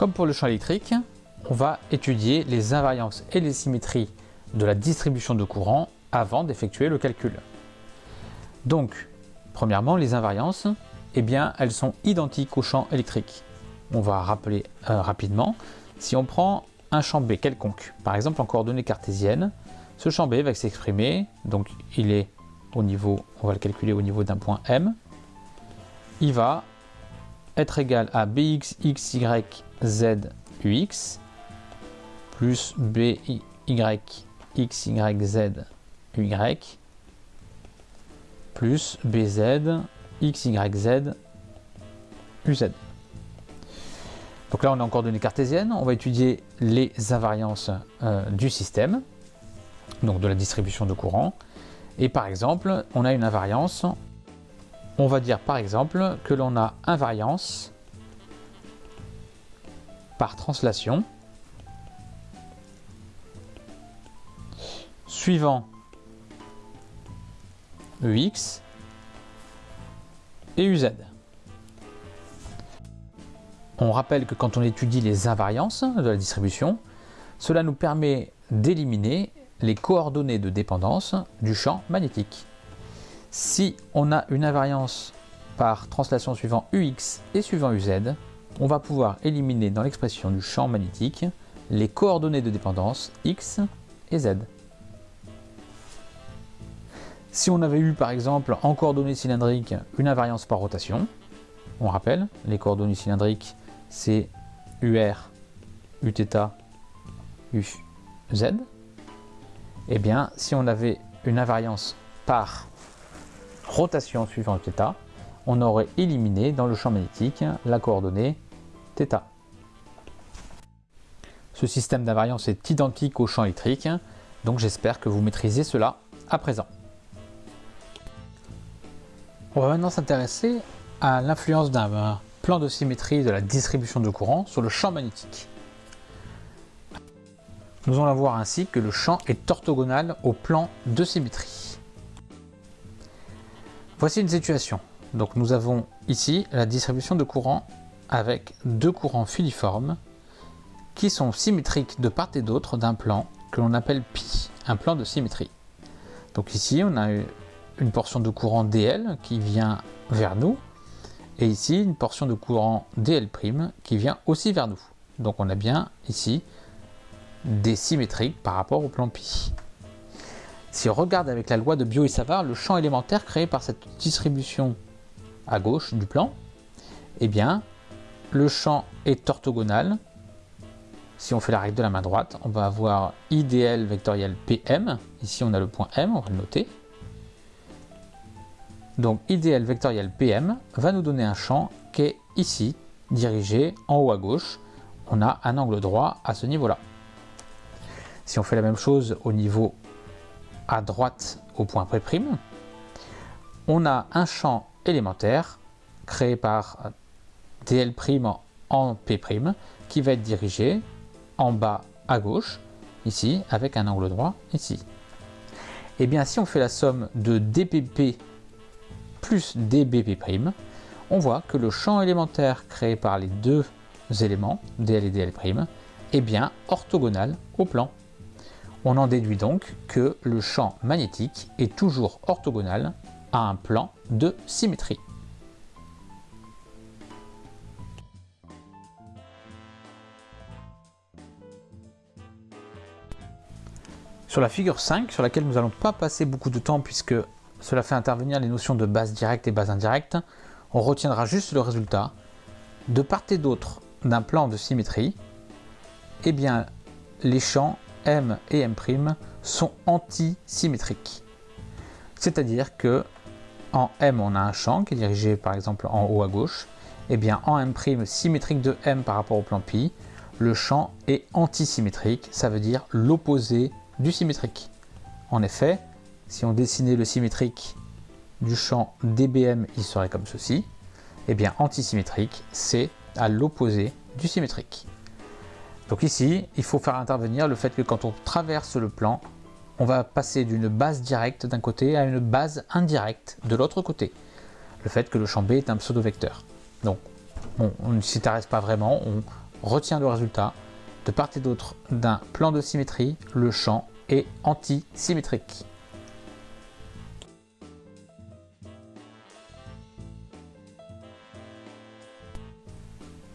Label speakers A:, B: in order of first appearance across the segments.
A: Comme pour le champ électrique, on va étudier les invariances et les symétries de la distribution de courant avant d'effectuer le calcul. Donc, premièrement, les invariances, eh bien, elles sont identiques au champ électrique. On va rappeler euh, rapidement, si on prend un champ B quelconque, par exemple en coordonnées cartésiennes, ce champ B va s'exprimer, donc il est au niveau, on va le calculer au niveau d'un point M, il va être égal à bx, x, y, z, ux, plus by, x, y, z, y, plus bz, x, y, z, uz. Donc là, on est en coordonnées cartésiennes. On va étudier les invariances euh, du système, donc de la distribution de courant. Et par exemple, on a une invariance. On va dire par exemple que l'on a invariance par translation suivant EX et UZ. On rappelle que quand on étudie les invariances de la distribution, cela nous permet d'éliminer les coordonnées de dépendance du champ magnétique. Si on a une invariance par translation suivant UX et suivant UZ, on va pouvoir éliminer dans l'expression du champ magnétique les coordonnées de dépendance X et Z. Si on avait eu par exemple en coordonnées cylindriques une invariance par rotation, on rappelle, les coordonnées cylindriques c'est UR, Uθ, UZ, et eh bien si on avait une invariance par rotation suivant θ, on aurait éliminé dans le champ magnétique la coordonnée Ce système d'invariance est identique au champ électrique, donc j'espère que vous maîtrisez cela à présent. On va maintenant s'intéresser à l'influence d'un plan de symétrie de la distribution de courant sur le champ magnétique. Nous allons voir ainsi que le champ est orthogonal au plan de symétrie. Voici une situation. Donc nous avons ici la distribution de courant avec deux courants filiformes qui sont symétriques de part et d'autre d'un plan que l'on appelle pi, un plan de symétrie. Donc ici on a une portion de courant DL qui vient vers nous, et ici une portion de courant DL' qui vient aussi vers nous. Donc on a bien ici des symétriques par rapport au plan pi. Si on regarde avec la loi de Bio et Savard, le champ élémentaire créé par cette distribution à gauche du plan, eh bien, le champ est orthogonal. Si on fait la règle de la main droite, on va avoir IDL vectoriel PM. Ici, on a le point M, on va le noter. Donc IDL vectoriel PM va nous donner un champ qui est ici, dirigé en haut à gauche. On a un angle droit à ce niveau-là. Si on fait la même chose au niveau à droite au point P', on a un champ élémentaire créé par DL' en P' qui va être dirigé en bas à gauche, ici, avec un angle droit ici. Et eh bien si on fait la somme de DPP plus dBp', on voit que le champ élémentaire créé par les deux éléments, dl et dl', est bien orthogonal au plan. On en déduit donc que le champ magnétique est toujours orthogonal à un plan de symétrie. Sur la figure 5, sur laquelle nous n'allons pas passer beaucoup de temps puisque cela fait intervenir les notions de base directe et base indirecte. On retiendra juste le résultat. De part et d'autre d'un plan de symétrie, eh bien, les champs M et M' sont antisymétriques. C'est-à-dire que en M, on a un champ qui est dirigé par exemple en haut à gauche. Eh bien en M' symétrique de M par rapport au plan pi, le champ est antisymétrique, ça veut dire l'opposé du symétrique. En effet, si on dessinait le symétrique du champ dBm, il serait comme ceci. Et eh bien, antisymétrique, c'est à l'opposé du symétrique. Donc ici, il faut faire intervenir le fait que quand on traverse le plan, on va passer d'une base directe d'un côté à une base indirecte de l'autre côté. Le fait que le champ B est un pseudo-vecteur. Donc, on ne s'y intéresse pas vraiment, on retient le résultat. De part et d'autre d'un plan de symétrie, le champ est antisymétrique.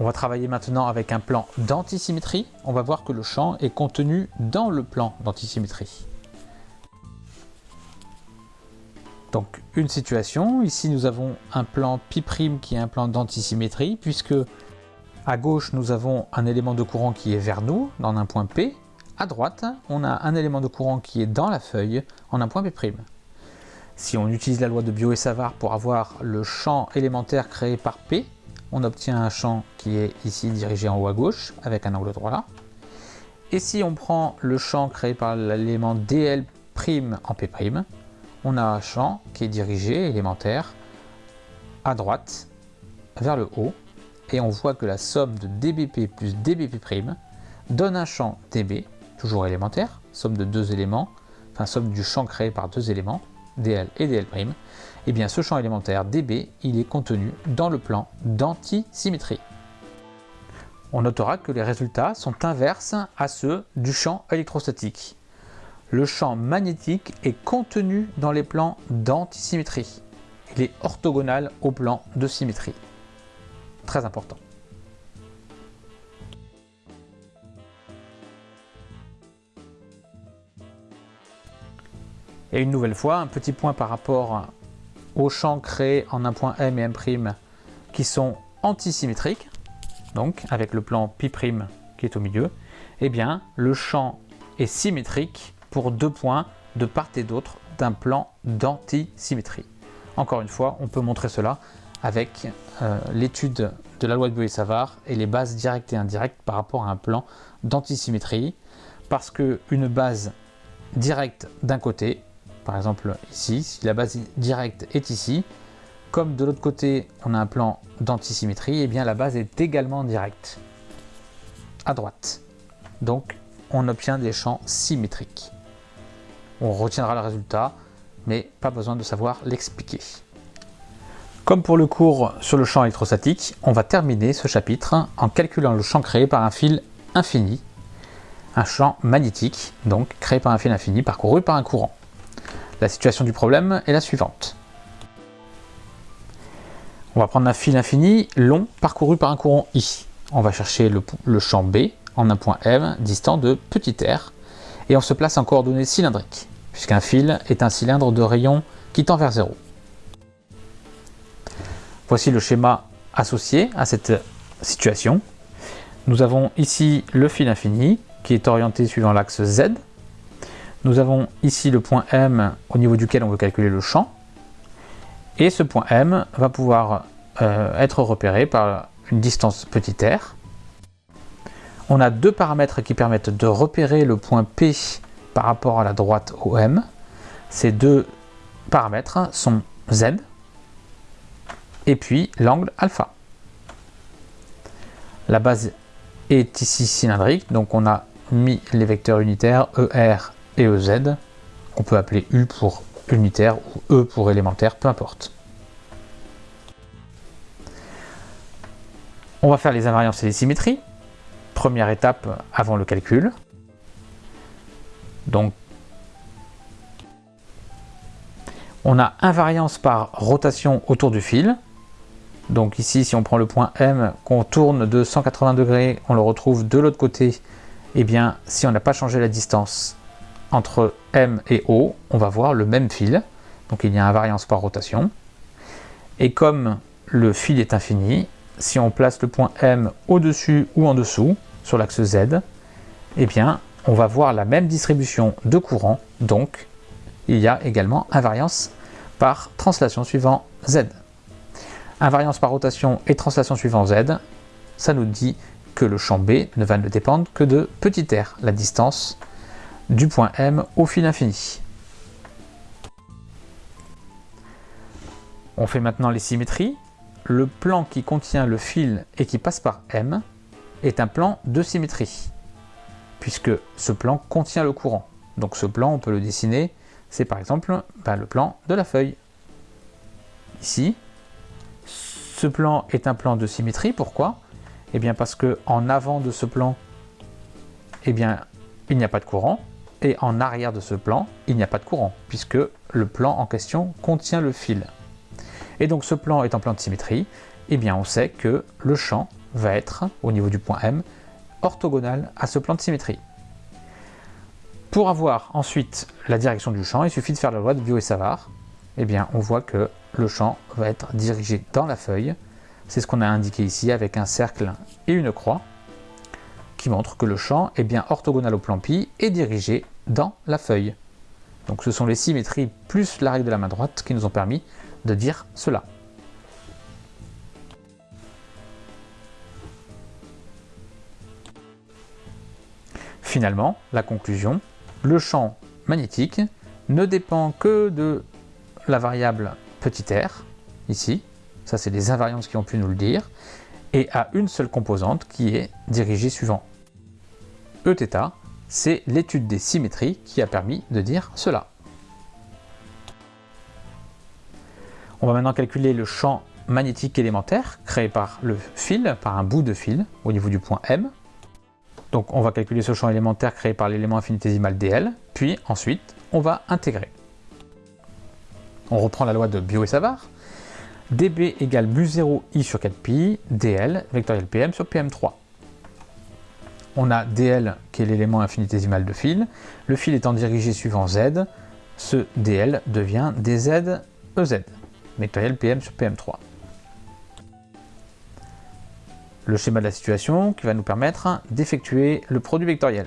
A: On va travailler maintenant avec un plan d'antisymétrie. On va voir que le champ est contenu dans le plan d'antisymétrie. Donc une situation, ici nous avons un plan π' qui est un plan d'antisymétrie puisque à gauche nous avons un élément de courant qui est vers nous dans un point P. À droite on a un élément de courant qui est dans la feuille en un point P'. Si on utilise la loi de Bio et Savart pour avoir le champ élémentaire créé par P, on obtient un champ qui est ici dirigé en haut à gauche avec un angle droit là. Et si on prend le champ créé par l'élément dl' en P', on a un champ qui est dirigé, élémentaire, à droite, vers le haut, et on voit que la somme de dBp plus dBp' donne un champ dB, toujours élémentaire, somme de deux éléments, enfin somme du champ créé par deux éléments, dl et dl', et eh bien ce champ élémentaire dB, il est contenu dans le plan d'antisymétrie. On notera que les résultats sont inverses à ceux du champ électrostatique le champ magnétique est contenu dans les plans d'antisymétrie. Il est orthogonal au plan de symétrie. Important. Et une nouvelle fois, un petit point par rapport aux champs créés en un point M et M' qui sont antisymétriques, donc avec le plan π' qui est au milieu, eh bien le champ est symétrique pour deux points de part et d'autre d'un plan d'antisymétrie. Encore une fois, on peut montrer cela avec euh, l'étude de la loi de Boyer-Savart et les bases directes et indirectes par rapport à un plan d'antisymétrie. Parce qu'une base directe d'un côté, par exemple ici, si la base directe est ici, comme de l'autre côté on a un plan d'antisymétrie, et eh bien la base est également directe à droite. Donc on obtient des champs symétriques on retiendra le résultat, mais pas besoin de savoir l'expliquer. Comme pour le cours sur le champ électrostatique, on va terminer ce chapitre en calculant le champ créé par un fil infini, un champ magnétique, donc créé par un fil infini parcouru par un courant. La situation du problème est la suivante. On va prendre un fil infini long parcouru par un courant I. On va chercher le, champ B en un point M distant de petit r et on se place en coordonnées cylindriques puisqu'un fil est un cylindre de rayon qui tend vers 0. Voici le schéma associé à cette situation. Nous avons ici le fil infini qui est orienté suivant l'axe Z. Nous avons ici le point M au niveau duquel on veut calculer le champ. Et ce point M va pouvoir euh, être repéré par une distance petit r. On a deux paramètres qui permettent de repérer le point P par rapport à la droite OM. Ces deux paramètres sont Z et puis l'angle alpha. La base est ici cylindrique, donc on a mis les vecteurs unitaires ER et EZ. On peut appeler U pour unitaire ou E pour élémentaire, peu importe. On va faire les invariances et les symétries. Première étape avant le calcul. Donc, on a invariance par rotation autour du fil. Donc ici, si on prend le point M, qu'on tourne de 180 degrés, on le retrouve de l'autre côté. Eh bien, si on n'a pas changé la distance entre M et O, on va voir le même fil. Donc il y a invariance par rotation. Et comme le fil est infini, si on place le point M au-dessus ou en dessous, sur l'axe Z, eh bien, on va voir la même distribution de courant, donc il y a également invariance par translation suivant Z. Invariance par rotation et translation suivant Z, ça nous dit que le champ B ne va ne dépendre que de r, la distance du point M au fil infini. On fait maintenant les symétries. Le plan qui contient le fil et qui passe par M est un plan de symétrie puisque ce plan contient le courant. Donc ce plan, on peut le dessiner, c'est par exemple ben, le plan de la feuille. Ici, ce plan est un plan de symétrie, pourquoi? Eh bien parce que en avant de ce plan, eh bien il n'y a pas de courant, et en arrière de ce plan, il n'y a pas de courant, puisque le plan en question contient le fil. Et donc ce plan est en plan de symétrie, eh bien on sait que le champ va être, au niveau du point M, orthogonal à ce plan de symétrie. Pour avoir ensuite la direction du champ, il suffit de faire la loi de Bio et Savard. Eh bien, on voit que le champ va être dirigé dans la feuille. C'est ce qu'on a indiqué ici avec un cercle et une croix qui montre que le champ est bien orthogonal au plan pi et dirigé dans la feuille. Donc ce sont les symétries plus la règle de la main droite qui nous ont permis de dire cela. Finalement, la conclusion, le champ magnétique ne dépend que de la variable petit r, ici, ça c'est les invariantes qui ont pu nous le dire, et a une seule composante qui est dirigée suivant Eθ, c'est l'étude des symétries qui a permis de dire cela. On va maintenant calculer le champ magnétique élémentaire créé par le fil, par un bout de fil au niveau du point M. Donc on va calculer ce champ élémentaire créé par l'élément infinitésimal dl, puis ensuite on va intégrer. On reprend la loi de Bio et Savard. dB égale mu0 i sur 4pi, dl vectoriel pm sur pm3. On a dl qui est l'élément infinitésimal de fil. Le fil étant dirigé suivant z, ce dl devient dz ez, vectoriel pm sur pm3 le schéma de la situation qui va nous permettre d'effectuer le produit vectoriel.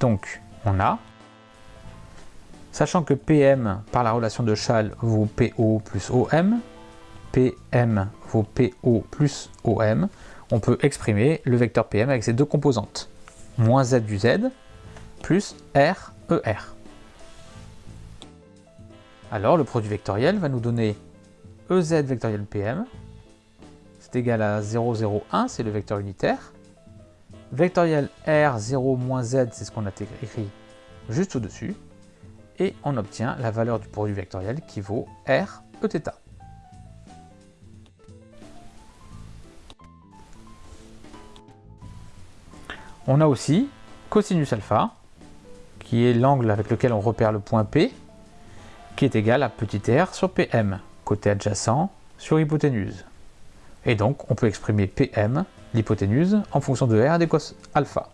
A: Donc, on a, sachant que PM par la relation de Schall vaut PO plus OM, PM vaut PO plus OM, on peut exprimer le vecteur PM avec ses deux composantes, moins Z du Z plus R ER. Alors le produit vectoriel va nous donner EZ vectoriel PM égal à 0, 0, 1, c'est le vecteur unitaire. Vectoriel R, 0, moins Z, c'est ce qu'on a écrit juste au-dessus. Et on obtient la valeur du produit vectoriel qui vaut R Eθ. On a aussi cosinus alpha, qui est l'angle avec lequel on repère le point P, qui est égal à petit r sur Pm, côté adjacent sur hypoténuse. Et donc, on peut exprimer Pm, l'hypoténuse, en fonction de R cos alpha.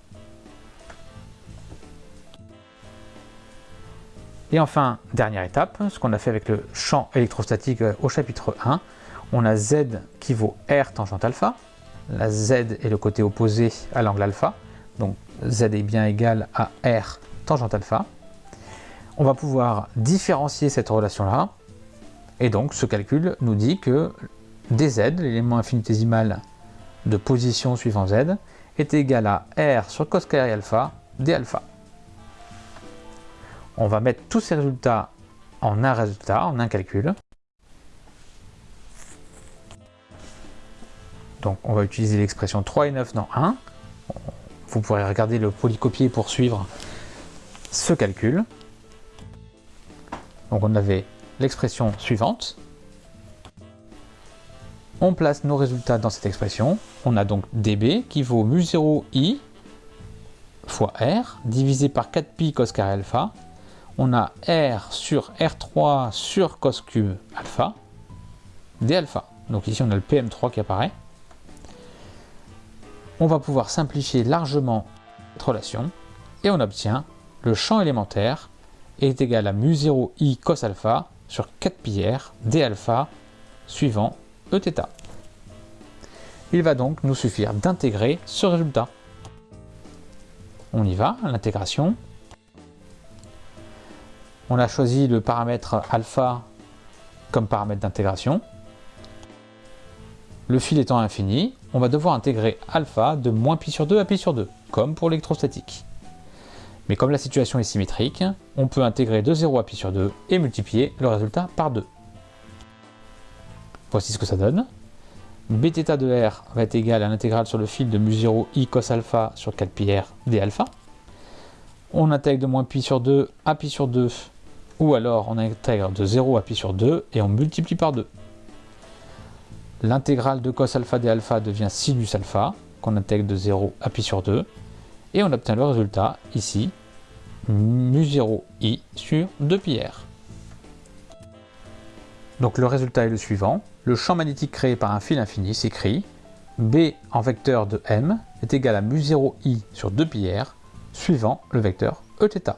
A: Et enfin, dernière étape, ce qu'on a fait avec le champ électrostatique euh, au chapitre 1, on a Z qui vaut R tangente alpha, la Z est le côté opposé à l'angle alpha, donc Z est bien égal à R tangente alpha. On va pouvoir différencier cette relation-là, et donc ce calcul nous dit que dz, l'élément infinitésimal de position suivant z, est égal à r sur cos carré alpha d alpha. On va mettre tous ces résultats en un résultat, en un calcul. Donc on va utiliser l'expression 3 et 9 dans 1. Vous pourrez regarder le polycopier pour suivre ce calcul. Donc on avait l'expression suivante, on place nos résultats dans cette expression. On a donc dB qui vaut mu0i fois r divisé par 4pi cos carré alpha. On a r sur r3 sur cos cube alpha d alpha. Donc ici on a le PM3 qui apparaît. On va pouvoir simplifier largement cette relation et on obtient le champ élémentaire est égal à mu0i cos alpha sur 4 pi r d alpha suivant Eθ. Il va donc nous suffire d'intégrer ce résultat. On y va, l'intégration. On a choisi le paramètre alpha comme paramètre d'intégration. Le fil étant infini, on va devoir intégrer alpha de moins pi sur 2 à pi sur 2, comme pour l'électrostatique. Mais comme la situation est symétrique, on peut intégrer de 0 à pi sur 2 et multiplier le résultat par 2. Voici ce que ça donne. Bθ de R va être égal à l'intégrale sur le fil de mu0 i cos alpha sur 4 pi r d alpha. On intègre de moins pi sur 2 à pi sur 2, ou alors on intègre de 0 appui sur 2 et on multiplie par 2. L'intégrale de cos alpha des alpha devient sinus alpha, qu'on intègre de 0 appui sur 2. Et on obtient le résultat, ici, mu 0 i sur 2 pi r. Donc le résultat est le suivant. Le champ magnétique créé par un fil infini s'écrit B en vecteur de M est égal à mu 0 i sur 2 pi r suivant le vecteur Eθ.